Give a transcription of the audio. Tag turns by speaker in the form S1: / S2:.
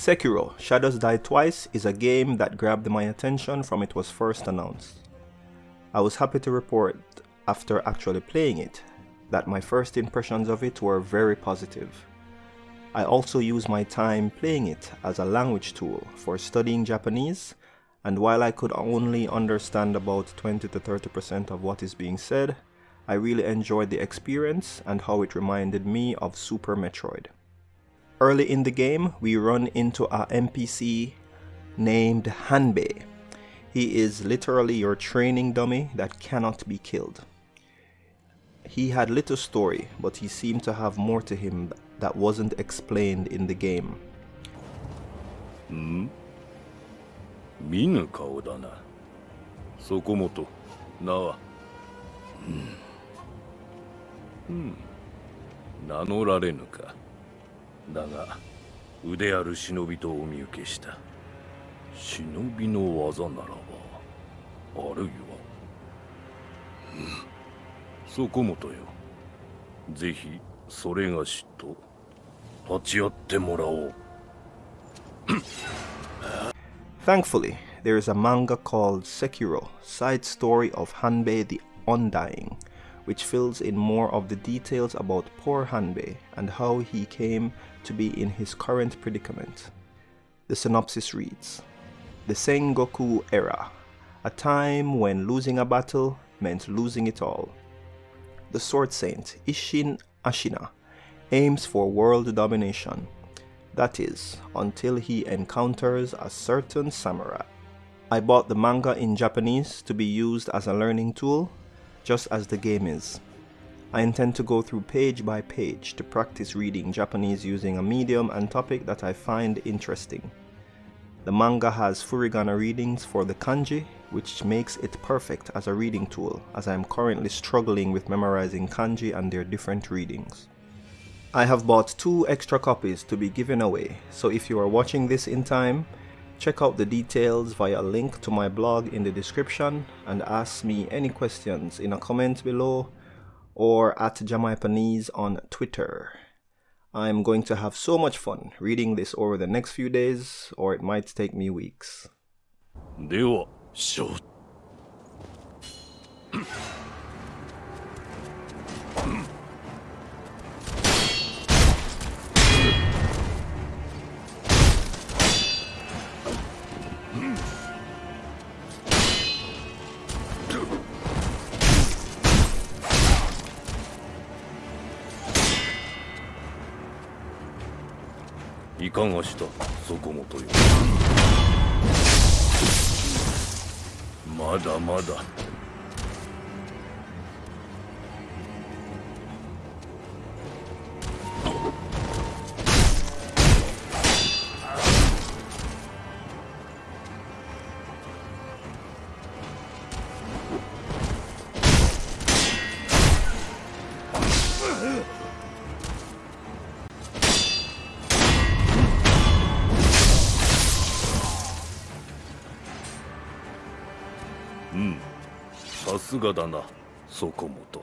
S1: Sekiro Shadows Die Twice is a game that grabbed my attention from it was first announced. I was happy to report after actually playing it that my first impressions of it were very positive. I also use my time playing it as a language tool for studying Japanese and while I could only understand about 20 to 30% of what is being said, I really enjoyed the experience and how it reminded me of Super Metroid. Early in the game, we run into a NPC named Hanbei. He is literally your training dummy that cannot be killed. He had little story, but he seemed to have more to him that wasn't explained in the game.
S2: Hmm? 見ぬ顔だなそこもと名はうん、名乗られぬか だが腕ある忍びとお見受けした忍びの技ならばあるいは、うん、そこもとよぜひそれがしと立ち会ってもらおう
S1: Thankfully, there is a manga called Sekiro, Side Story of Hanbei the Undying, which fills in more of the details about poor Hanbei and how he came to be in his current predicament. The synopsis reads, The Sengoku era, a time when losing a battle meant losing it all. The Sword Saint Isshin Ashina aims for world domination, that is, until he encounters a certain samurai. I bought the manga in Japanese to be used as a learning tool, just as the game is. I intend to go through page by page to practice reading Japanese using a medium and topic that I find interesting. The manga has furigana readings for the kanji, which makes it perfect as a reading tool as I am currently struggling with memorizing kanji and their different readings. I have bought two extra copies to be given away, so if you are watching this in time, check out the details via a link to my blog in the description and ask me any questions in a comment below or at Jamaipanese on Twitter. I'm going to have so much fun reading this over the next few days or it might take me weeks.
S2: では、いかがしたそこもとよ。まだまだ。うんさすがだなそこもと。